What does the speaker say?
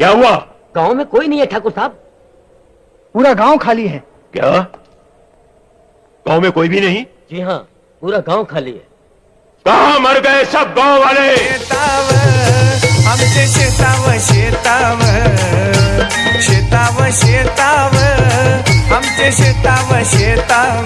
क्या हुआ? गाँव में कोई नहीं है ठाकुर साहब। पूरा गाँव खाली है। क्या? गाँव में कोई भी नहीं? जी हाँ पूरा गाँव खाली है। कहा मर गए सब गाँव वाले? शेताव आमचे शेताव शेताव शेताव शेताव आमचे शेताव शेताव